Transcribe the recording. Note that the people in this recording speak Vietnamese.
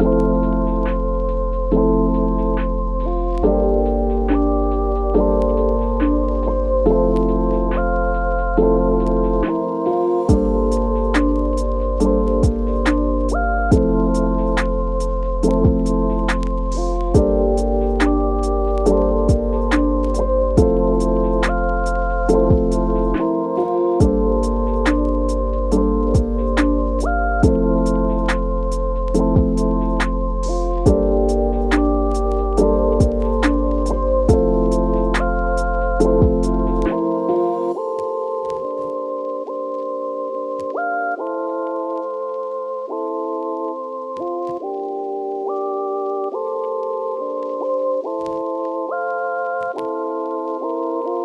you.